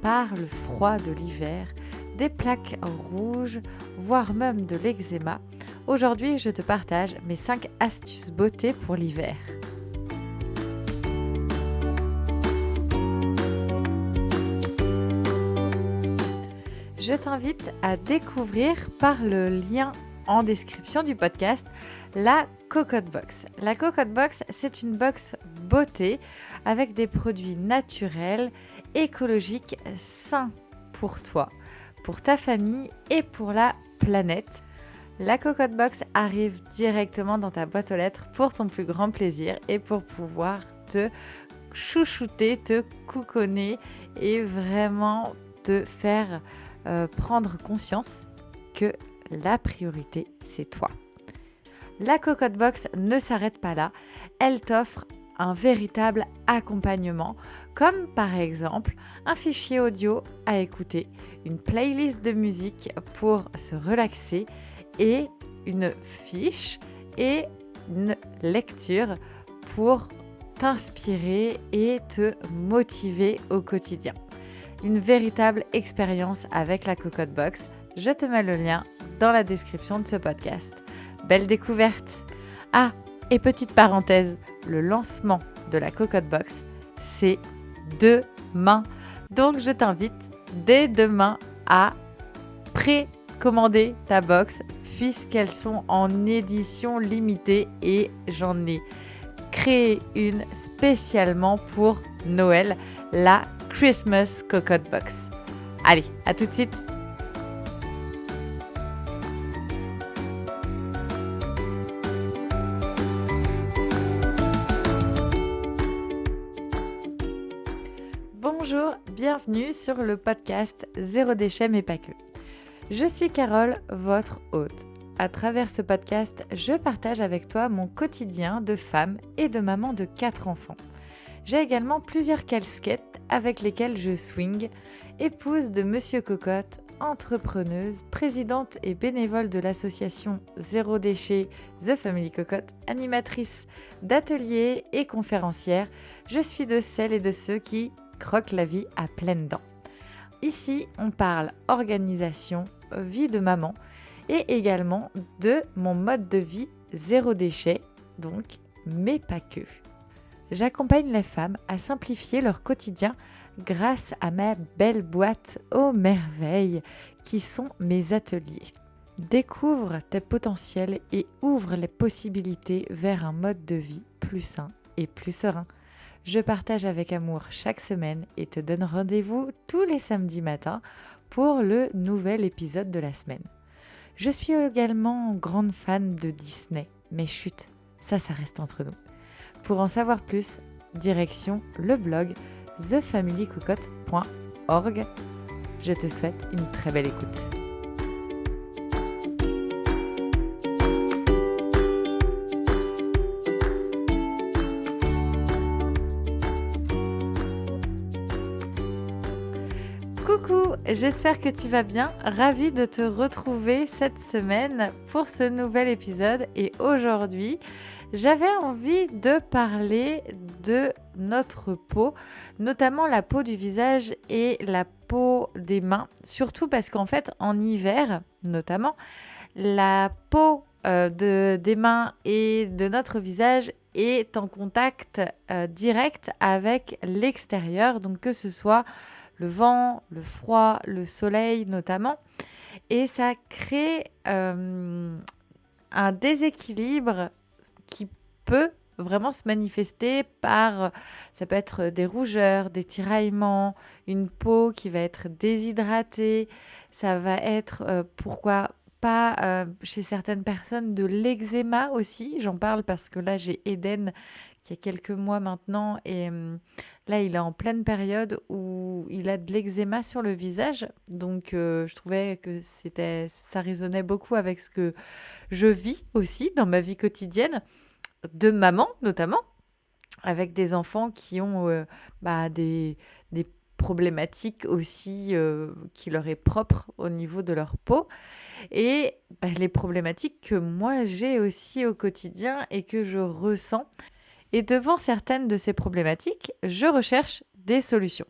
par le froid de l'hiver, des plaques rouges, voire même de l'eczéma, aujourd'hui je te partage mes 5 astuces beauté pour l'hiver. Je t'invite à découvrir par le lien en description du podcast la Cocotte Box. La Cocotte Box, c'est une box beauté avec des produits naturels, écologiques, sains pour toi, pour ta famille et pour la planète. La Cocotte Box arrive directement dans ta boîte aux lettres pour ton plus grand plaisir et pour pouvoir te chouchouter, te couconner et vraiment te faire euh, prendre conscience que la priorité, c'est toi. La Cocotte Box ne s'arrête pas là, elle t'offre un véritable accompagnement, comme par exemple un fichier audio à écouter, une playlist de musique pour se relaxer et une fiche et une lecture pour t'inspirer et te motiver au quotidien. Une véritable expérience avec la Cocotte Box. Je te mets le lien dans la description de ce podcast. Belle découverte Ah, et petite parenthèse, le lancement de la Cocotte Box, c'est demain. Donc je t'invite dès demain à précommander ta box puisqu'elles sont en édition limitée et j'en ai créé une spécialement pour Noël, la Christmas Cocotte Box. Allez, à tout de suite bienvenue sur le podcast Zéro déchet mais pas que. Je suis Carole, votre hôte. À travers ce podcast, je partage avec toi mon quotidien de femme et de maman de 4 enfants. J'ai également plusieurs casquettes avec lesquelles je swing, épouse de Monsieur Cocotte, entrepreneuse, présidente et bénévole de l'association Zéro Déchet The Family Cocotte, animatrice d'ateliers et conférencière, je suis de celles et de ceux qui croquent la vie à pleines dents. Ici, on parle organisation, vie de maman et également de mon mode de vie zéro déchet, donc, mais pas que. J'accompagne les femmes à simplifier leur quotidien grâce à ma belle boîte aux merveilles qui sont mes ateliers. Découvre tes potentiels et ouvre les possibilités vers un mode de vie plus sain et plus serein. Je partage avec amour chaque semaine et te donne rendez-vous tous les samedis matins pour le nouvel épisode de la semaine. Je suis également grande fan de Disney, mais chut, ça, ça reste entre nous. Pour en savoir plus, direction le blog thefamilycocotte.org. Je te souhaite une très belle écoute. J'espère que tu vas bien. Ravie de te retrouver cette semaine pour ce nouvel épisode. Et aujourd'hui, j'avais envie de parler de notre peau, notamment la peau du visage et la peau des mains. Surtout parce qu'en fait, en hiver, notamment, la peau euh, de, des mains et de notre visage est en contact euh, direct avec l'extérieur, donc que ce soit le vent, le froid, le soleil notamment. Et ça crée euh, un déséquilibre qui peut vraiment se manifester par, ça peut être des rougeurs, des tiraillements, une peau qui va être déshydratée, ça va être, euh, pourquoi pas euh, chez certaines personnes de l'eczéma aussi, j'en parle parce que là j'ai Eden qui a quelques mois maintenant et hum, là il est en pleine période où il a de l'eczéma sur le visage donc euh, je trouvais que c'était ça résonnait beaucoup avec ce que je vis aussi dans ma vie quotidienne de maman notamment, avec des enfants qui ont euh, bah, des, des, problématiques aussi euh, qui leur est propre au niveau de leur peau et bah, les problématiques que moi j'ai aussi au quotidien et que je ressens. Et devant certaines de ces problématiques, je recherche des solutions.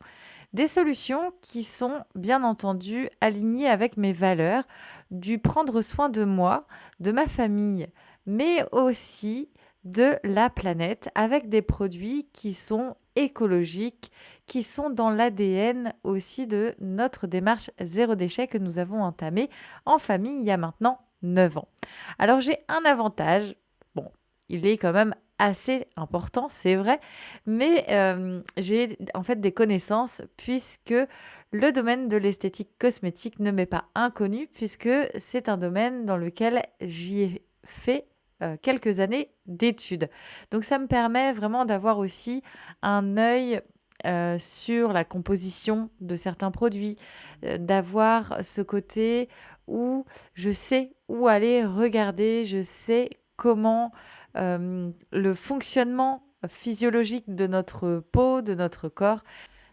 Des solutions qui sont bien entendu alignées avec mes valeurs, du prendre soin de moi, de ma famille, mais aussi de la planète avec des produits qui sont écologiques, qui sont dans l'ADN aussi de notre démarche zéro déchet que nous avons entamée en famille il y a maintenant 9 ans. Alors j'ai un avantage, bon, il est quand même assez important, c'est vrai, mais euh, j'ai en fait des connaissances puisque le domaine de l'esthétique cosmétique ne m'est pas inconnu puisque c'est un domaine dans lequel j'y ai fait euh, quelques années d'études. Donc ça me permet vraiment d'avoir aussi un œil euh, sur la composition de certains produits, d'avoir ce côté où je sais où aller regarder, je sais comment euh, le fonctionnement physiologique de notre peau, de notre corps.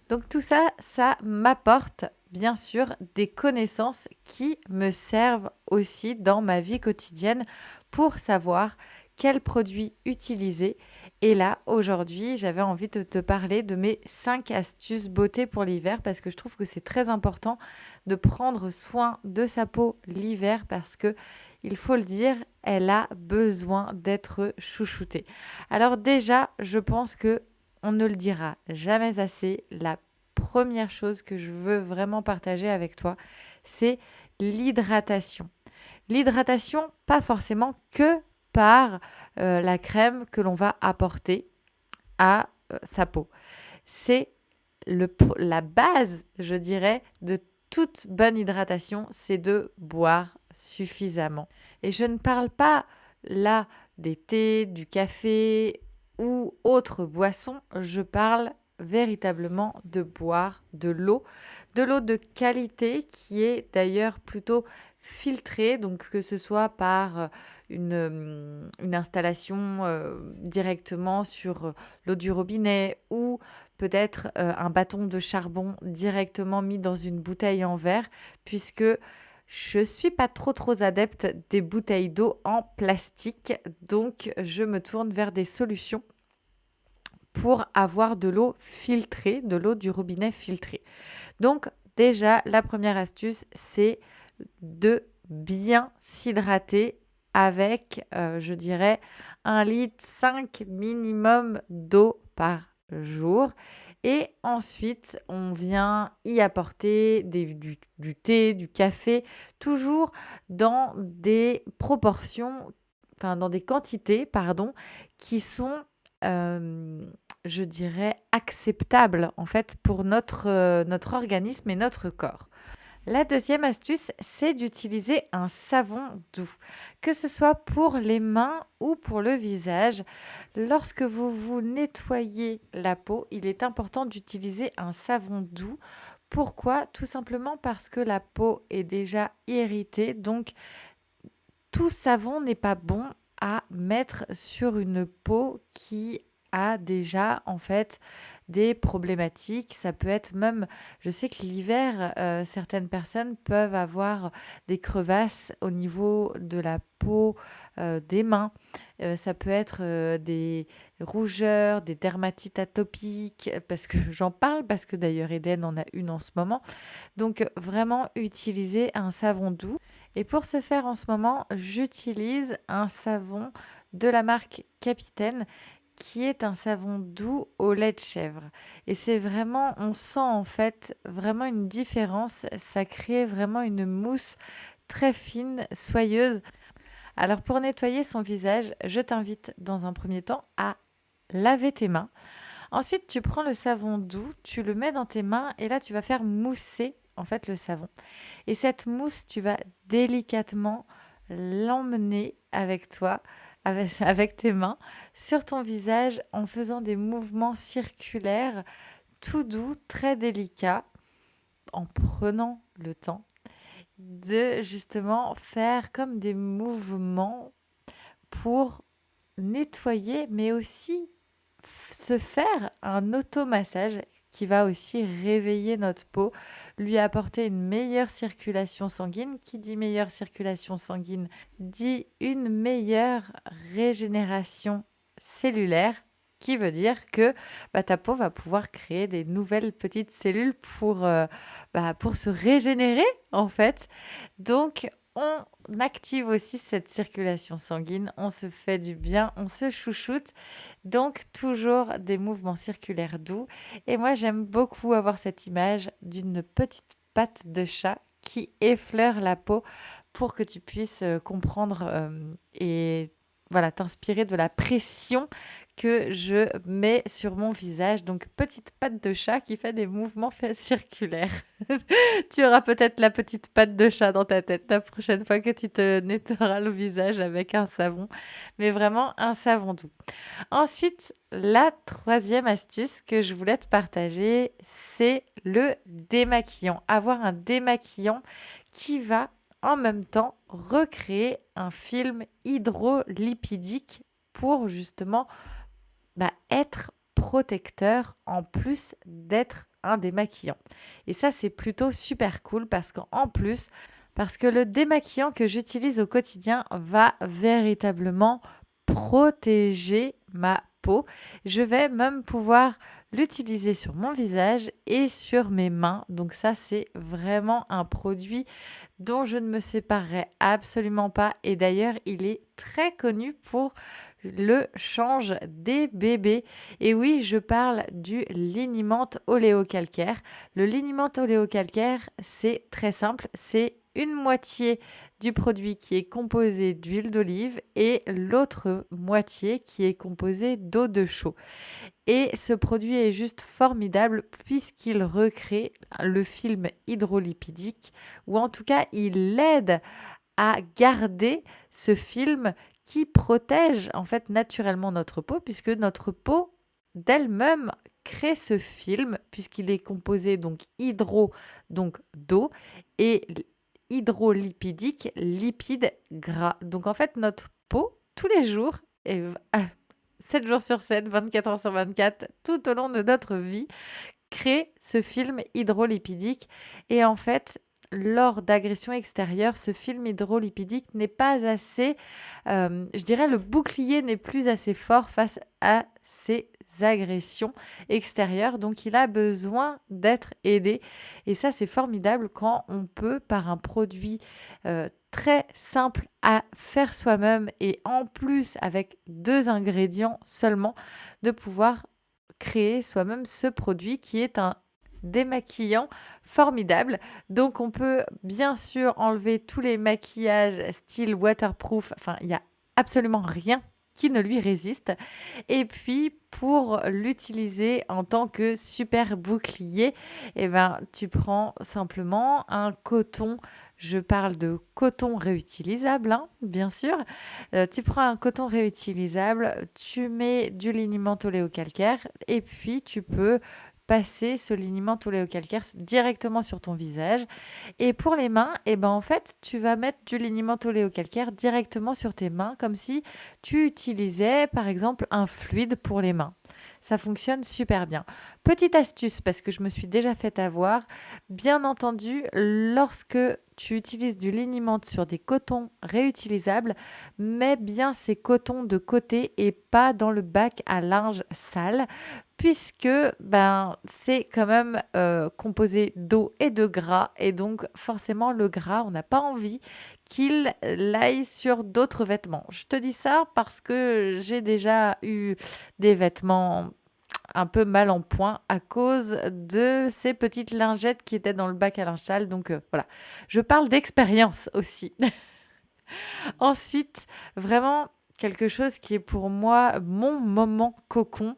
Donc tout ça, ça m'apporte bien sûr des connaissances qui me servent aussi dans ma vie quotidienne pour savoir quels produits utiliser. Et là, aujourd'hui, j'avais envie de te parler de mes 5 astuces beauté pour l'hiver parce que je trouve que c'est très important de prendre soin de sa peau l'hiver parce que il faut le dire, elle a besoin d'être chouchoutée. Alors déjà, je pense que on ne le dira jamais assez, la première chose que je veux vraiment partager avec toi, c'est l'hydratation. L'hydratation, pas forcément que par euh, la crème que l'on va apporter à euh, sa peau. C'est la base, je dirais, de toute bonne hydratation, c'est de boire suffisamment. Et je ne parle pas là des thés, du café ou autres boissons, je parle véritablement de boire de l'eau, de l'eau de qualité qui est d'ailleurs plutôt filtrée, donc que ce soit par euh, une, euh, une installation euh, directement sur l'eau du robinet ou peut-être un bâton de charbon directement mis dans une bouteille en verre, puisque je suis pas trop trop adepte des bouteilles d'eau en plastique, donc je me tourne vers des solutions pour avoir de l'eau filtrée, de l'eau du robinet filtrée. Donc déjà, la première astuce, c'est de bien s'hydrater avec, euh, je dirais, un litre 5 minimum d'eau par jour. Et ensuite, on vient y apporter du, thé, du café, toujours dans des proportions, enfin dans des quantités, pardon, qui sont euh, je dirais, acceptable en fait pour notre, euh, notre organisme et notre corps. La deuxième astuce, c'est d'utiliser un savon doux, que ce soit pour les mains ou pour le visage. Lorsque vous vous nettoyez la peau, il est important d'utiliser un savon doux. Pourquoi? Tout simplement parce que la peau est déjà irritée, donc tout savon n'est pas bon à mettre sur une peau qui a déjà en fait des problématiques. Ça peut être même, je sais que l'hiver, euh, certaines personnes peuvent avoir des crevasses au niveau de la peau, euh, des mains. Euh, ça peut être des rougeurs, des dermatites atopiques, parce que j'en parle, parce que d'ailleurs Eden en a une en ce moment. Donc vraiment utiliser un savon doux. Et pour ce faire en ce moment, j'utilise un savon de la marque Capitaine qui est un savon doux au lait de chèvre. Et c'est vraiment, on sent en fait vraiment une différence. Ça crée vraiment une mousse très fine, soyeuse. Alors pour nettoyer son visage, je t'invite dans un premier temps à laver tes mains. Ensuite, tu prends le savon doux, tu le mets dans tes mains et là, tu vas faire mousser en fait le savon. Et cette mousse, tu vas délicatement l'emmener avec toi avec, tes mains sur ton visage en faisant des mouvements circulaires tout doux, très délicats, en prenant le temps de justement faire comme des mouvements pour nettoyer, mais aussi se faire un automassage qui va aussi réveiller notre peau, lui apporter une meilleure circulation sanguine. Qui dit meilleure circulation sanguine dit une meilleure régénération cellulaire qui veut dire que bah, ta peau va pouvoir créer des nouvelles petites cellules pour, euh, bah, pour se régénérer en fait. Donc on active aussi cette circulation sanguine, on se fait du bien, on se chouchoute. Donc toujours des mouvements circulaires doux. Et moi j'aime beaucoup avoir cette image d'une petite patte de chat qui effleure la peau pour que tu puisses euh, comprendre euh, et voilà, t'inspirer de la pression que je mets sur mon visage. Donc, petite patte de chat qui fait des mouvements circulaires. tu auras peut-être la petite patte de chat dans ta tête la prochaine fois que tu te nettoieras le visage avec un savon, mais vraiment un savon doux. Ensuite, la troisième astuce que je voulais te partager, c'est le démaquillant. Avoir un démaquillant qui va en même temps recréer un film hydrolipidique pour justement bah, être protecteur en plus d'être un démaquillant. Et ça, c'est plutôt super cool parce qu'en plus, parce que le démaquillant que j'utilise au quotidien va véritablement protéger ma Je vais même pouvoir l'utiliser sur mon visage et sur mes mains. Donc ça, c'est vraiment un produit dont je ne me séparerai absolument pas. Et d'ailleurs, il est très connu pour le change des bébés. Et oui, je parle du liniment oléocalcaire. Le liniment oléocalcaire, c'est très simple, c'est une moitié du produit qui est composé d'huile d'olive et l'autre moitié qui est composée d'eau de chaux. Et ce produit est juste formidable puisqu'il recrée le film hydrolipidique ou en tout cas il aide à garder ce film qui protège en fait naturellement notre peau puisque notre peau d'elle-même crée ce film puisqu'il est composé donc hydro donc d'eau et hydrolipidique lipide gras. Donc en fait notre peau tous les jours et 7 jours sur 7, 24 heures sur 24 tout au long de notre vie crée ce film hydrolipidique et en fait lors d'agressions extérieures, ce film hydrolipidique n'est pas assez, euh, je dirais, le bouclier n'est plus assez fort face à ces agressions extérieures. Donc il a besoin d'être aidé. Et ça, c'est formidable quand on peut, par un produit euh, très simple à faire soi-même et en plus avec deux ingrédients seulement, de pouvoir créer soi-même ce produit qui est un démaquillant formidable. Donc on peut bien sûr enlever tous les maquillages style waterproof. Enfin, il n'y a absolument rien qui ne lui résiste. Et puis pour l'utiliser en tant que super bouclier, eh ben, tu prends simplement un coton. Je parle de coton réutilisable, hein, bien sûr. Euh, tu prends un coton réutilisable, tu mets du liniment oléocalcaire et puis tu peux passer ce liniment oléocalcaire directement sur ton visage. Et pour les mains, eh ben en fait, tu vas mettre du liniment oléocalcaire directement sur tes mains, comme si tu utilisais par exemple un fluide pour les mains. Ça fonctionne super bien. Petite astuce, parce que je me suis déjà fait avoir, bien entendu, lorsque tu utilises du liniment sur des cotons réutilisables, mets bien ces cotons de côté et pas dans le bac à linge sale puisque ben, c'est quand même euh, composé d'eau et de gras. Et donc forcément, le gras, on n'a pas envie qu'il aille sur d'autres vêtements. Je te dis ça parce que j'ai déjà eu des vêtements un peu mal en point à cause de ces petites lingettes qui étaient dans le bac à linge sale. Donc euh, voilà, je parle d'expérience aussi. Ensuite, vraiment quelque chose qui est pour moi mon moment cocon,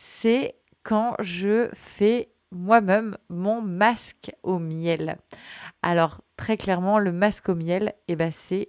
c'est quand je fais moi-même mon masque au miel. Alors très clairement, le masque au miel, eh ben, c'est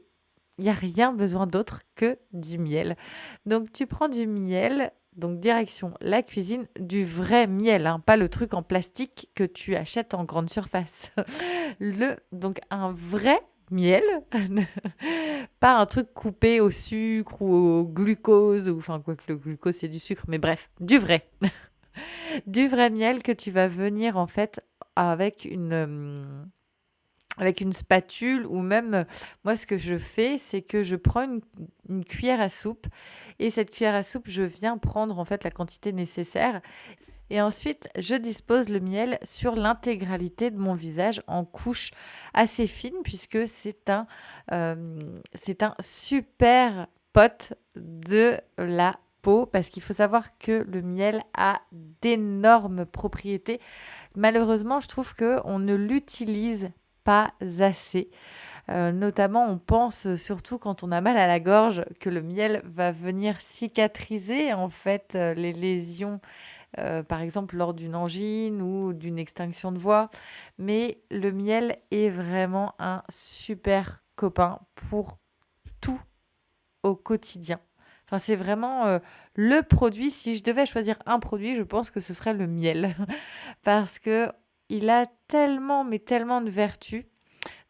il n'y a rien besoin d'autre que du miel. Donc tu prends du miel, donc direction la cuisine, du vrai miel, hein, pas le truc en plastique que tu achètes en grande surface. le, donc un vrai miel, pas un truc coupé au sucre ou au glucose, ou enfin quoi que le glucose c'est du sucre, mais bref, du vrai. du vrai miel que tu vas venir en fait avec une, avec une spatule ou même, moi ce que je fais, c'est que je prends une, une cuillère à soupe et cette cuillère à soupe, je viens prendre en fait la quantité nécessaire et ensuite, je dispose le miel sur l'intégralité de mon visage en couches assez fines puisque c'est un, euh, un super pote de la peau parce qu'il faut savoir que le miel a d'énormes propriétés. Malheureusement, je trouve qu'on ne l'utilise pas assez. Euh, notamment, on pense surtout quand on a mal à la gorge que le miel va venir cicatriser en fait euh, les lésions euh, par exemple lors d'une angine ou d'une extinction de voix. Mais le miel est vraiment un super copain pour tout au quotidien. Enfin, c'est vraiment euh, le produit. Si je devais choisir un produit, je pense que ce serait le miel. Parce que il a tellement, mais tellement de vertus.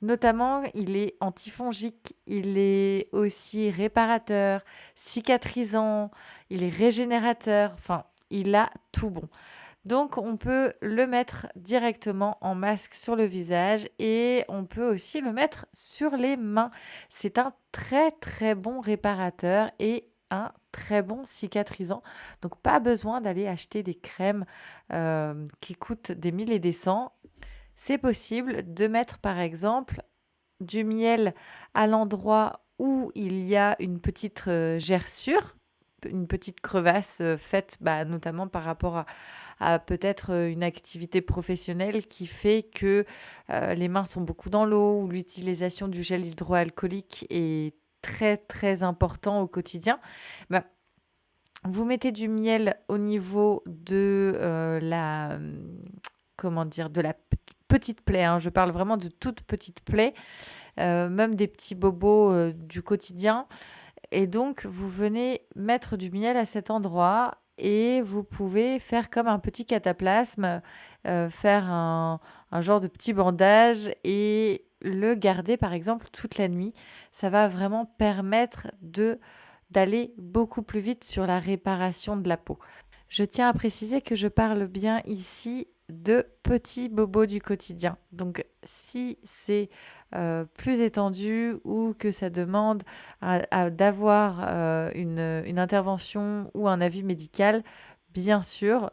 Notamment, il est antifongique, il est aussi réparateur, cicatrisant, il est régénérateur. Enfin, il a tout bon. Donc on peut le mettre directement en masque sur le visage et on peut aussi le mettre sur les mains. C'est un très très bon réparateur et un très bon cicatrisant. Donc pas besoin d'aller acheter des crèmes euh, qui coûtent des mille et des cents. C'est possible de mettre par exemple du miel à l'endroit où il y a une petite euh, gerçure une petite crevasse euh, faite bah, notamment par rapport à, peut-être euh, une activité professionnelle qui fait que euh, les mains sont beaucoup dans l'eau ou l'utilisation du gel hydroalcoolique est très très important au quotidien. Bah, vous mettez du miel au niveau de la comment dire de la petite plaie. Hein. Je parle vraiment de toute petite plaie, même des petits bobos du quotidien. Et donc, vous venez mettre du miel à cet endroit et vous pouvez faire comme un petit cataplasme, euh, faire un, genre de petit bandage et le garder par exemple toute la nuit. Ça va vraiment permettre de d'aller beaucoup plus vite sur la réparation de la peau. Je tiens à préciser que je parle bien ici de petits bobos du quotidien. Donc si c'est euh, plus étendu ou que ça demande d'avoir euh, une, intervention ou un avis médical, bien sûr,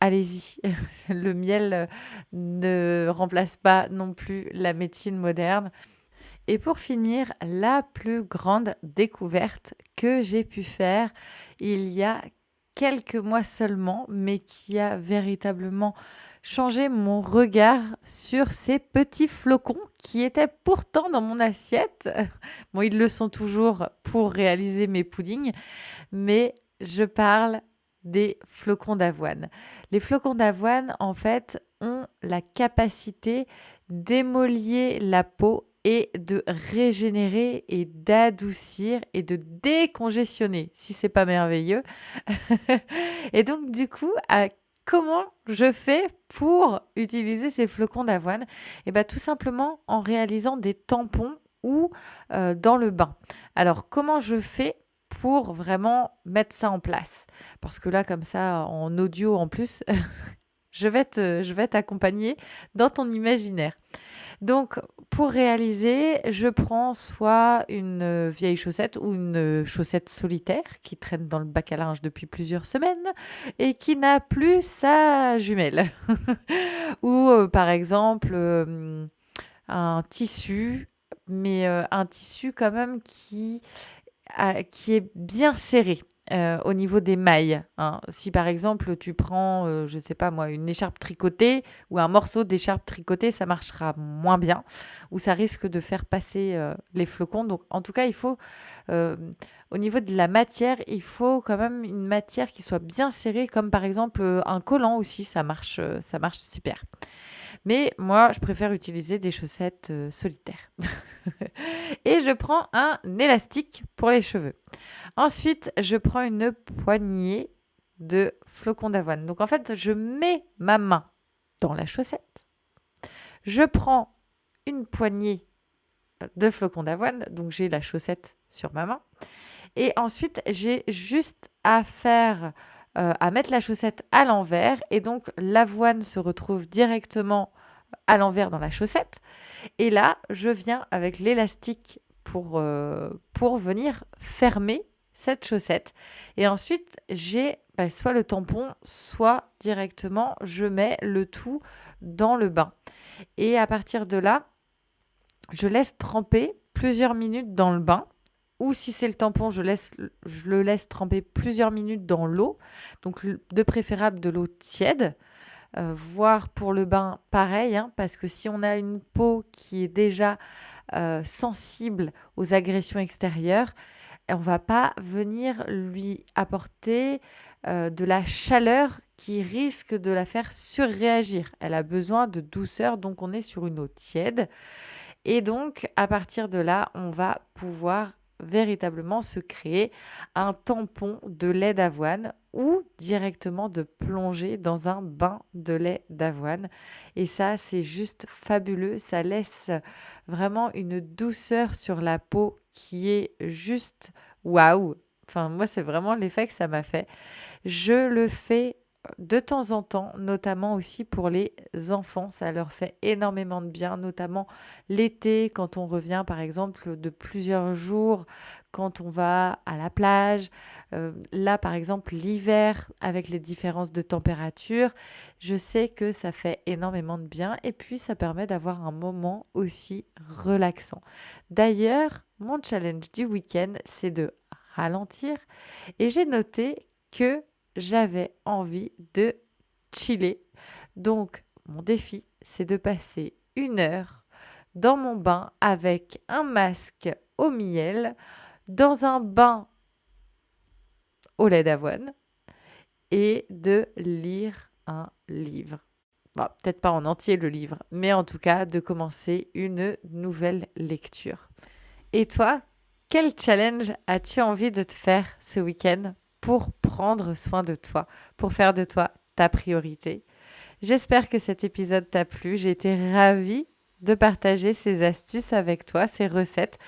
allez-y. Le miel euh, ne remplace pas non plus la médecine moderne. Et pour finir, la plus grande découverte que j'ai pu faire il y a quelques mois seulement, mais qui a véritablement changé mon regard sur ces petits flocons qui étaient pourtant dans mon assiette. Bon, ils le sont toujours pour réaliser mes puddings, mais je parle des flocons d'avoine. Les flocons d'avoine, en fait, ont la capacité d'émolier la peau et de régénérer et d'adoucir et de décongestionner, si c'est pas merveilleux. et donc, du coup, à comment je fais pour utiliser ces flocons d'avoine? Et eh bien tout simplement en réalisant des tampons ou euh, dans le bain. Alors comment je fais pour vraiment mettre ça en place? Parce que là comme ça en audio en plus, je vais je vais t'accompagner dans ton imaginaire. Donc, pour réaliser, je prends soit une euh, vieille chaussette ou une euh, chaussette solitaire qui traîne dans le bac à linge depuis plusieurs semaines et qui n'a plus sa jumelle. ou euh, par exemple un tissu, mais un tissu quand même qui est bien serré. Euh, au niveau des mailles. Hein. Si par exemple tu prends, euh, je ne sais pas moi, une écharpe tricotée ou un morceau d'écharpe tricotée, ça marchera moins bien ou ça risque de faire passer euh, les flocons. Donc en tout cas, il faut, au niveau de la matière, il faut quand même une matière qui soit bien serrée, comme par exemple un collant aussi, ça marche, ça marche super. Mais moi, je préfère utiliser des chaussettes solitaires. Et je prends un élastique pour les cheveux. Ensuite, je prends une poignée de flocons d'avoine. Donc en fait, je mets ma main dans la chaussette. Je prends une poignée de flocons d'avoine. Donc j'ai la chaussette sur ma main. Et ensuite, j'ai juste à faire, euh, à mettre la chaussette à l'envers. Et donc l'avoine se retrouve directement à l'envers dans la chaussette. Et là, je viens avec l'élastique pour, euh, venir fermer cette chaussette. Et ensuite, j'ai bah, soit le tampon, soit directement, je mets le tout dans le bain. Et à partir de là, je laisse tremper plusieurs minutes dans le bain. Ou si c'est le tampon, je, laisse, je le laisse tremper plusieurs minutes dans l'eau. Donc de préférable de l'eau tiède. Euh, voire pour le bain, pareil, hein, parce que si on a une peau qui est déjà euh, sensible aux agressions extérieures, on va pas venir lui apporter euh, de la chaleur qui risque de la faire surréagir. Elle a besoin de douceur, donc on est sur une eau tiède. Et donc, à partir de là, on va pouvoir véritablement se créer un tampon de lait d'avoine ou directement de plonger dans un bain de lait d'avoine. Et ça, c'est juste fabuleux. Ça laisse vraiment une douceur sur la peau qui est juste waouh. Enfin, moi, c'est vraiment l'effet que ça m'a fait. Je le fais de temps en temps, notamment aussi pour les enfants. Ça leur fait énormément de bien, notamment l'été, quand on revient par exemple de plusieurs jours, quand on va à la plage. Euh, là, par exemple, l'hiver, avec les différences de température, je sais que ça fait énormément de bien et puis ça permet d'avoir un moment aussi relaxant. D'ailleurs, mon challenge du week-end, c'est de ralentir et j'ai noté que j'avais envie de chiller. Donc, mon défi, c'est de passer une heure dans mon bain avec un masque au miel, dans un bain au lait d'avoine et de lire un livre. Peut-être pas en entier le livre, mais en tout cas de commencer une nouvelle lecture. Et toi, quel challenge as-tu envie de te faire ce week-end? Pour prendre soin de toi, pour faire de toi ta priorité. J'espère que cet épisode t'a plu. J'ai été ravie de partager ces astuces avec toi, ces recettes.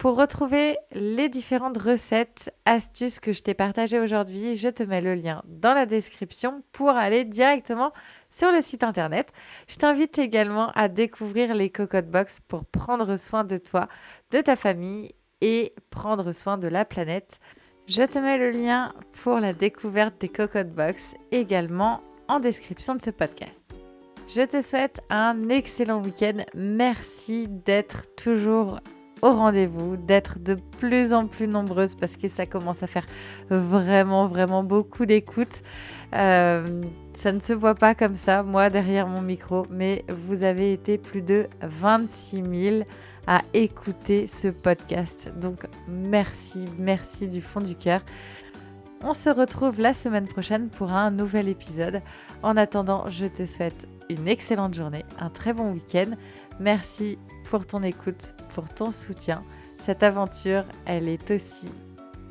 Pour retrouver les différentes recettes, astuces que je t'ai partagées aujourd'hui, je te mets le lien dans la description pour aller directement sur le site internet. Je t'invite également à découvrir les Cocotte Box pour prendre soin de toi, de ta famille et prendre soin de la planète. Je te mets le lien pour la découverte des Cocotte Box également en description de ce podcast. Je te souhaite un excellent week-end. Merci d'être toujours au rendez-vous, d'être de plus en plus nombreuses parce que ça commence à faire vraiment, vraiment beaucoup d'écoute. Euh, ça ne se voit pas comme ça, moi, derrière mon micro, mais vous avez été plus de 26 000 à écouter ce podcast. Donc merci, merci du fond du cœur. On se retrouve la semaine prochaine pour un nouvel épisode. En attendant, je te souhaite une excellente journée, un très bon week-end. Merci pour ton écoute, pour ton soutien. Cette aventure, elle est aussi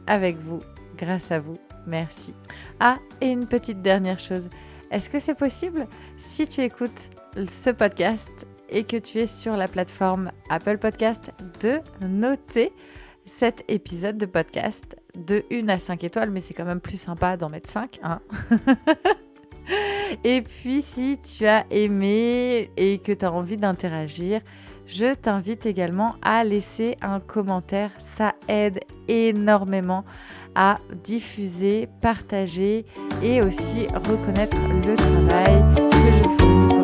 avec vous, grâce à vous. Merci. Ah, et une petite dernière chose. Est-ce que c'est possible, si tu écoutes ce podcast et que tu es sur la plateforme Apple Podcast, de noter cet épisode de podcast de 1 à 5 étoiles, mais c'est quand même plus sympa d'en mettre 5. Hein et puis si tu as aimé et que tu as envie d'interagir, je t'invite également à laisser un commentaire. Ça aide énormément à diffuser, partager et aussi reconnaître le travail